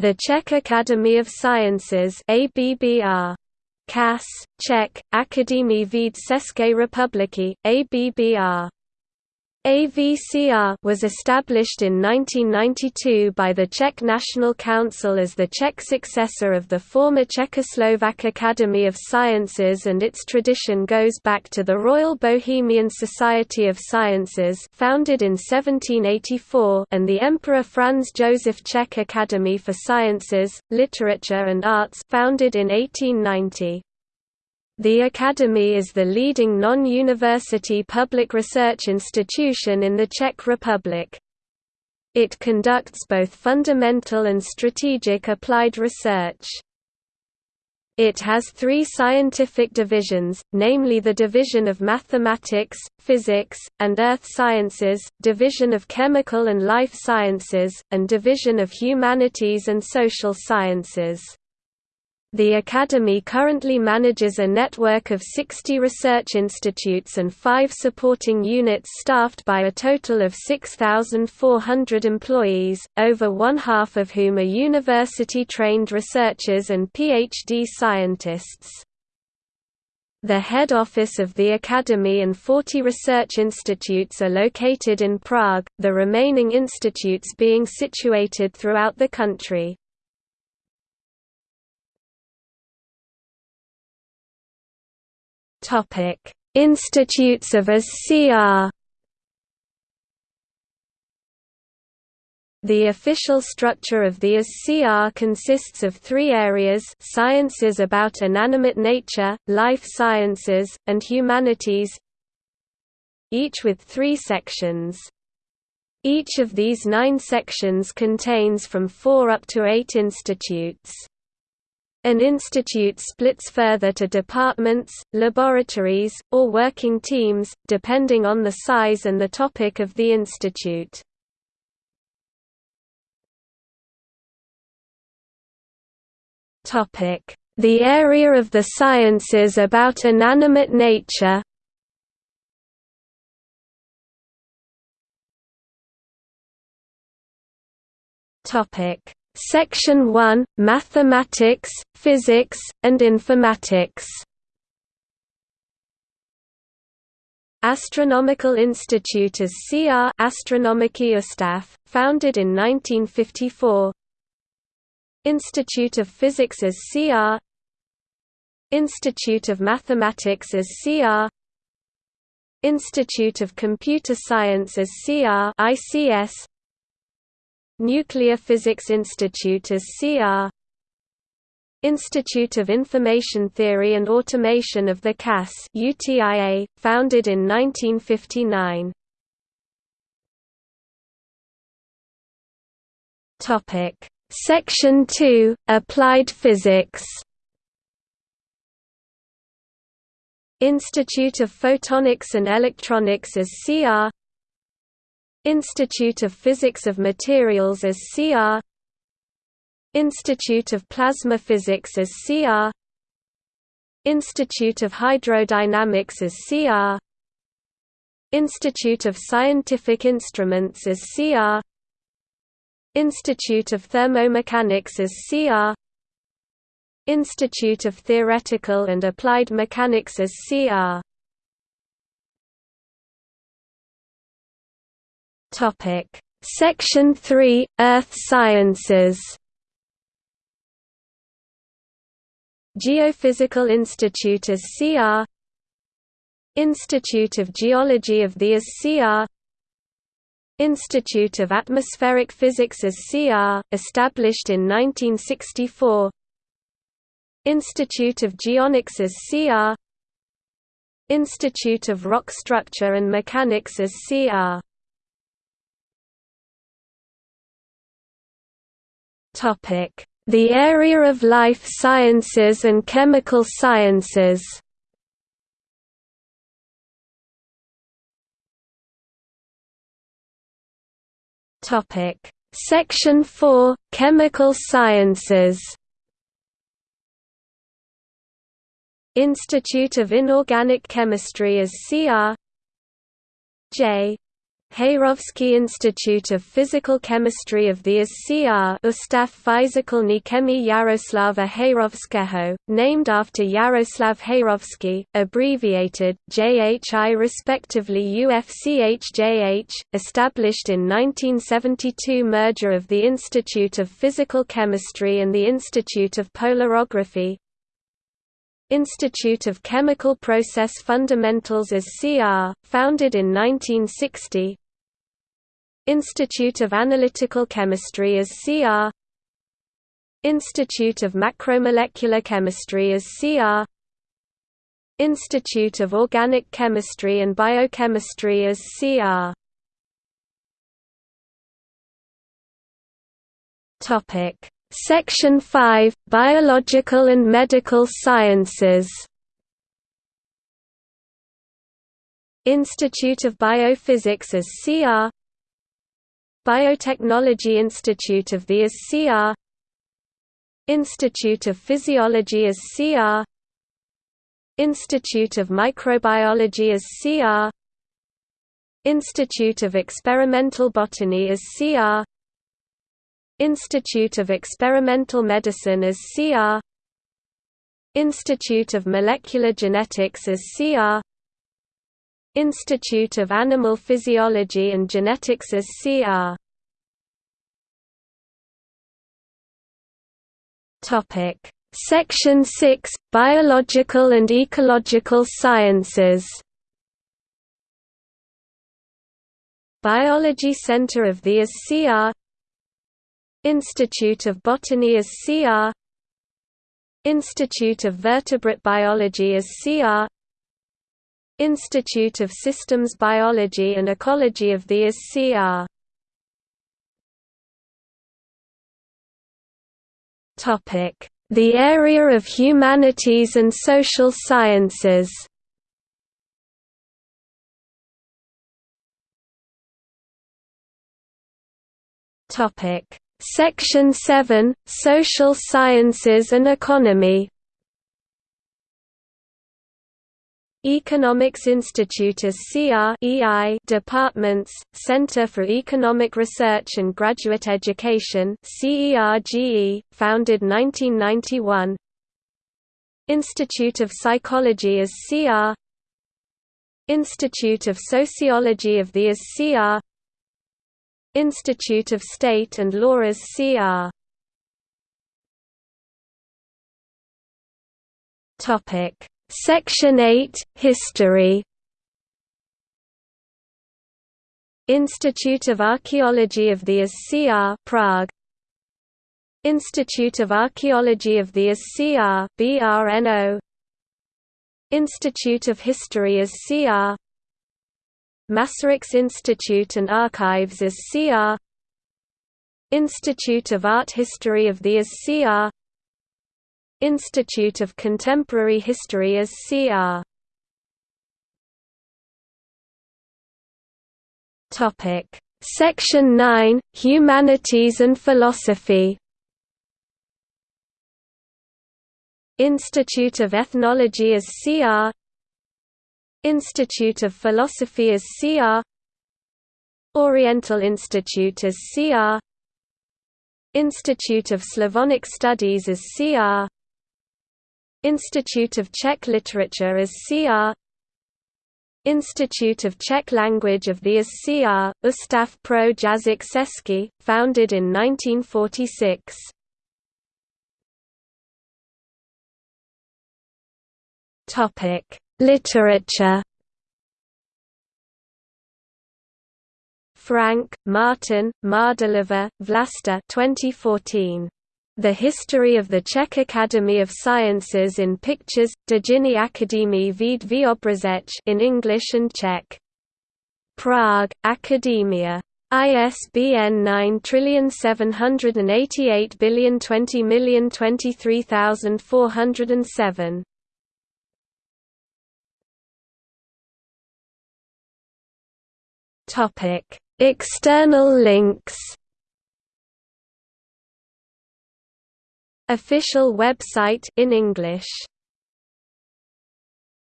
The Czech Academy of Sciences ABBR. KAS, Czech, Akademie věd České republiky, ABBR. AVCR was established in 1992 by the Czech National Council as the Czech successor of the former Czechoslovak Academy of Sciences and its tradition goes back to the Royal Bohemian Society of Sciences founded in 1784 and the Emperor Franz Joseph Czech Academy for Sciences, Literature and Arts founded in 1890. The Academy is the leading non-university public research institution in the Czech Republic. It conducts both fundamental and strategic applied research. It has three scientific divisions, namely the Division of Mathematics, Physics, and Earth Sciences, Division of Chemical and Life Sciences, and Division of Humanities and Social Sciences. The Academy currently manages a network of 60 research institutes and five supporting units staffed by a total of 6,400 employees, over one-half of whom are university-trained researchers and PhD scientists. The head office of the Academy and 40 research institutes are located in Prague, the remaining institutes being situated throughout the country. Topic: Institutes of ASCR. The official structure of the ASCR consists of three areas sciences about inanimate nature, life sciences, and humanities each with three sections. Each of these nine sections contains from four up to eight institutes. An institute splits further to departments, laboratories, or working teams, depending on the size and the topic of the institute. The area of the sciences about inanimate nature Topic Section 1 – Mathematics, Physics, and Informatics. Astronomical Institute as CR Astronomický ústav, founded in 1954 Institute of Physics as CR Institute of Mathematics as CR Institute of Computer Science as CR ICS Nuclear Physics Institute as CR Institute of Information Theory and Automation of the CAS UTIA, founded in 1959. Topic: Section 2: Applied Physics. Institute of Photonics and Electronics as CR Institute of Physics of Materials as CR Institute of Plasma Physics as CR Institute of Hydrodynamics as CR Institute of Scientific Instruments as CR Institute of Thermomechanics as CR Institute of Theoretical and Applied Mechanics as CR Topic: Section 3: Earth Sciences. Geophysical Institute as CR Institute of Geology of the ASCR Institute of Atmospheric Physics as CR, established in 1964 Institute of Geonics as CR Institute of Rock Structure and Mechanics as CR The area of life sciences and chemical sciences. Section 4 – Chemical sciences. Institute of Inorganic Chemistry as CR J Heyrovský Institute of Physical Chemistry of the ISCR Ustav Fyzikalny Chemii Jaroslava Heyrovského, named after Jaroslav Heyrovský, abbreviated, JHI respectively UFCHJH, established in 1972 merger of the Institute of Physical Chemistry and the Institute of Polarography, Institute of Chemical Process Fundamentals as CR, founded in 1960 Institute of Analytical Chemistry as CR Institute of Macromolecular Chemistry as CR Institute of Organic Chemistry and Biochemistry as CR Topic Section 5 Biological and Medical Sciences. Institute of Biophysics as CR Biotechnology Institute of the as CR Institute of Physiology as CR Institute of Microbiology as CR Institute of Experimental Botany as CR Institute of Experimental Medicine as CR Institute of Molecular Genetics as CR Institute of Animal Physiology and Genetics as CR Topic. Section 6 Biological and Ecological Sciences. Biology Center of the ISCR Institute of Botany as CR Institute of Vertebrate Biology as CR Institute of Systems Biology and Ecology of the ISCR The area of humanities and social sciences. Topic Section 7 Social Sciences and Economy. Economics Institute as CR EI Departments, Center for Economic Research and Graduate Education CERGE, founded 1991 Institute of Psychology as CR Institute of Sociology of the as CR Institute of State and Law as CR. Topic: Section 8: History. Institute of Archaeology of the ISCR Prague Institute of Archaeology of the ISCR BRNO Institute of History as CR Masaryks Institute and Archives as CR Institute of Art History of the as CR Institute of Contemporary History as CR Topic. Section 9 Humanities and Philosophy. Institute of Ethnology as CR Institute of Philosophy as CR Oriental Institute as CR Institute of Slavonic Studies as CR Institute of Czech Literature as CR Institute of Czech Language of the SCR, Ustav pro Jazyk Český, founded in 1946. Topic Literature Frank, Martin, Mardulova, Vlasta 2014. The History of the Czech Academy of Sciences in Pictures, Dějiny Akademie věd Vyobrazech in English and Czech. Prague, Academia. ISBN 97802023407. External links. Official website in English